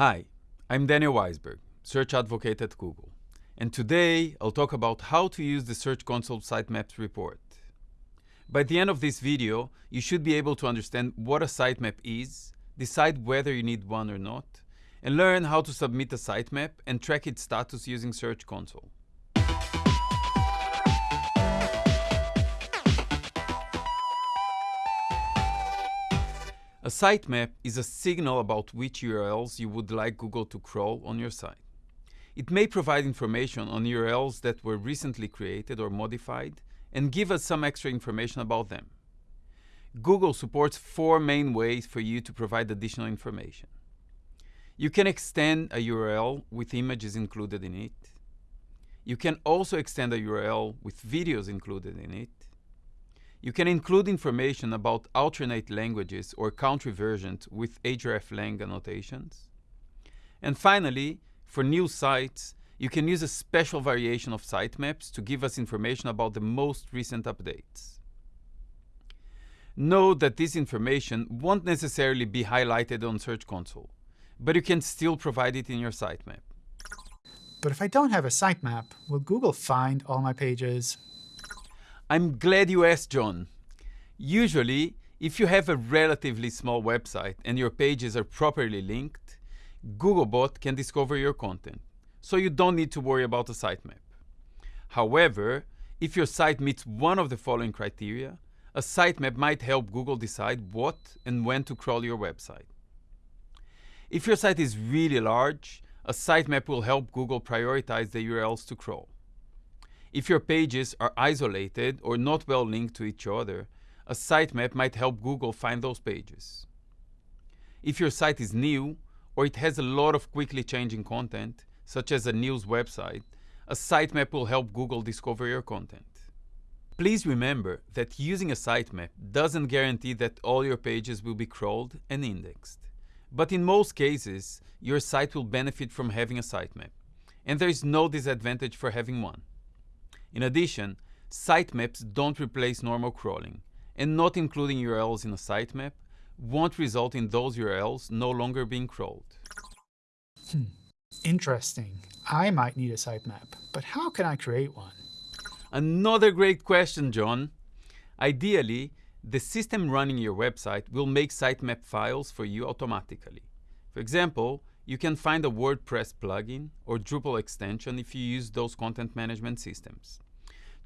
Hi, I'm Daniel Waisberg, Search Advocate at Google. And today I'll talk about how to use the Search Console Sitemaps report. By the end of this video, you should be able to understand what a sitemap is, decide whether you need one or not, and learn how to submit a sitemap and track its status using Search Console. A sitemap is a signal about which URLs you would like Google to crawl on your site. It may provide information on URLs that were recently created or modified and give us some extra information about them. Google supports four main ways for you to provide additional information. You can extend a URL with images included in it. You can also extend a URL with videos included in it. You can include information about alternate languages or country versions with hreflang annotations. And finally, for new sites, you can use a special variation of sitemaps to give us information about the most recent updates. Note that this information won't necessarily be highlighted on Search Console, but you can still provide it in your sitemap. But if I don't have a sitemap, will Google find all my pages? I'm glad you asked, John. Usually, if you have a relatively small website and your pages are properly linked, Googlebot can discover your content, so you don't need to worry about a sitemap. However, if your site meets one of the following criteria, a sitemap might help Google decide what and when to crawl your website. If your site is really large, a sitemap will help Google prioritize the URLs to crawl. If your pages are isolated or not well linked to each other, a sitemap might help Google find those pages. If your site is new, or it has a lot of quickly changing content, such as a news website, a sitemap will help Google discover your content. Please remember that using a sitemap doesn't guarantee that all your pages will be crawled and indexed. But in most cases, your site will benefit from having a sitemap, and there is no disadvantage for having one. In addition, sitemaps don't replace normal crawling, and not including URLs in a sitemap won't result in those URLs no longer being crawled. Hmm. Interesting. I might need a sitemap, but how can I create one? Another great question, John. Ideally, the system running your website will make sitemap files for you automatically. For example, you can find a WordPress plugin or Drupal extension if you use those content management systems.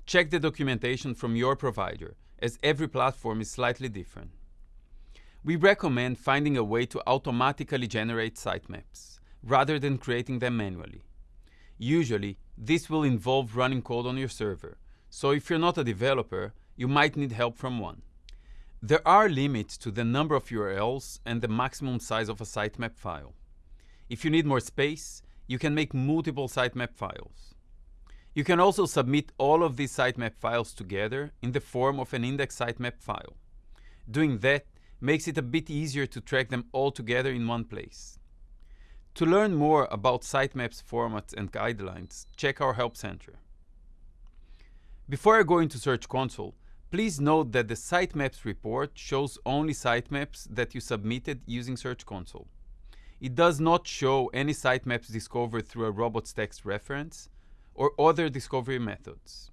Check the documentation from your provider, as every platform is slightly different. We recommend finding a way to automatically generate sitemaps, rather than creating them manually. Usually, this will involve running code on your server, so if you're not a developer, you might need help from one. There are limits to the number of URLs and the maximum size of a sitemap file. If you need more space, you can make multiple sitemap files. You can also submit all of these sitemap files together in the form of an index sitemap file. Doing that makes it a bit easier to track them all together in one place. To learn more about sitemaps formats and guidelines, check our Help Center. Before I go into Search Console, please note that the sitemaps report shows only sitemaps that you submitted using Search Console. It does not show any sitemaps discovered through a robots text reference or other discovery methods.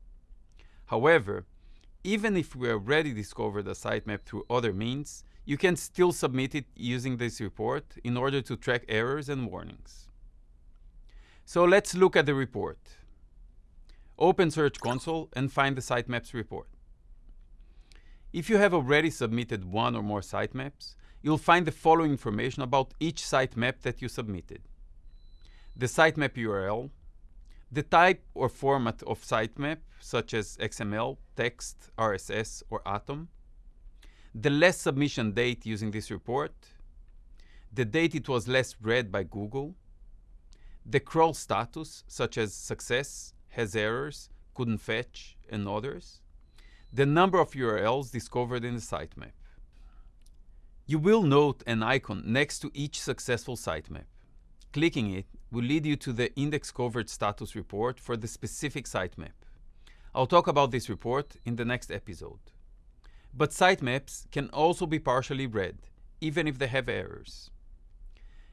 However, even if we already discovered a sitemap through other means, you can still submit it using this report in order to track errors and warnings. So let's look at the report. Open Search Console and find the sitemaps report. If you have already submitted one or more sitemaps, you'll find the following information about each sitemap that you submitted. The sitemap URL, the type or format of sitemap, such as XML, text, RSS, or Atom, the last submission date using this report, the date it was last read by Google, the crawl status, such as success, has errors, couldn't fetch, and others, the number of URLs discovered in the sitemap. You will note an icon next to each successful sitemap. Clicking it will lead you to the index covered status report for the specific sitemap. I'll talk about this report in the next episode. But sitemaps can also be partially read, even if they have errors.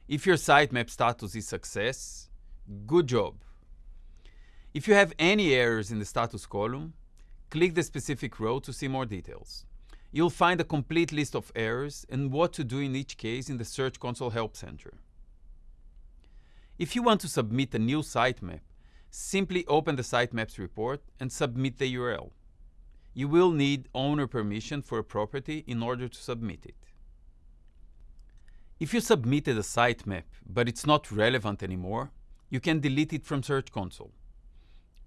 If your sitemap status is success, good job. If you have any errors in the status column, click the specific row to see more details. You'll find a complete list of errors and what to do in each case in the Search Console Help Center. If you want to submit a new sitemap, simply open the Sitemaps report and submit the URL. You will need owner permission for a property in order to submit it. If you submitted a sitemap, but it's not relevant anymore, you can delete it from Search Console.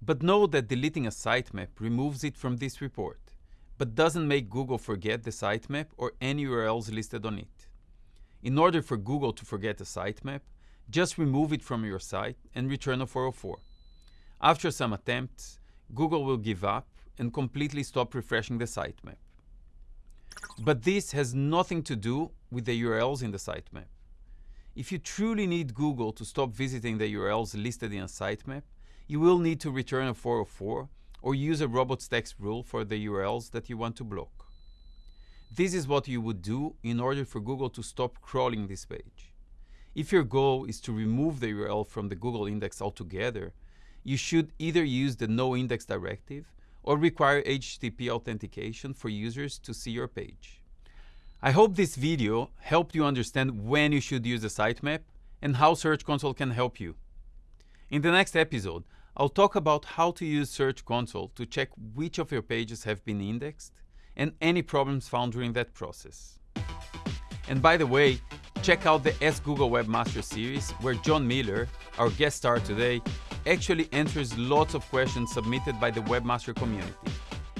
But know that deleting a sitemap removes it from this report, but doesn't make Google forget the sitemap or any URLs listed on it. In order for Google to forget a sitemap, just remove it from your site and return a 404. After some attempts, Google will give up and completely stop refreshing the sitemap. But this has nothing to do with the URLs in the sitemap. If you truly need Google to stop visiting the URLs listed in a sitemap, you will need to return a 404 or use a robots.txt rule for the URLs that you want to block. This is what you would do in order for Google to stop crawling this page. If your goal is to remove the URL from the Google index altogether, you should either use the no index directive or require HTTP authentication for users to see your page. I hope this video helped you understand when you should use a sitemap and how Search Console can help you. In the next episode, I'll talk about how to use Search Console to check which of your pages have been indexed and any problems found during that process. And by the way, check out the Ask Google Webmaster series where John Mueller, our guest star today, actually answers lots of questions submitted by the Webmaster community.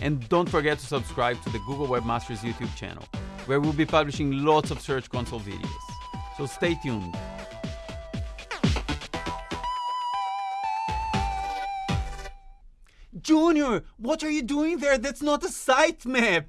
And don't forget to subscribe to the Google Webmasters YouTube channel, where we'll be publishing lots of Search Console videos. So stay tuned. Junior, what are you doing there? That's not a sitemap!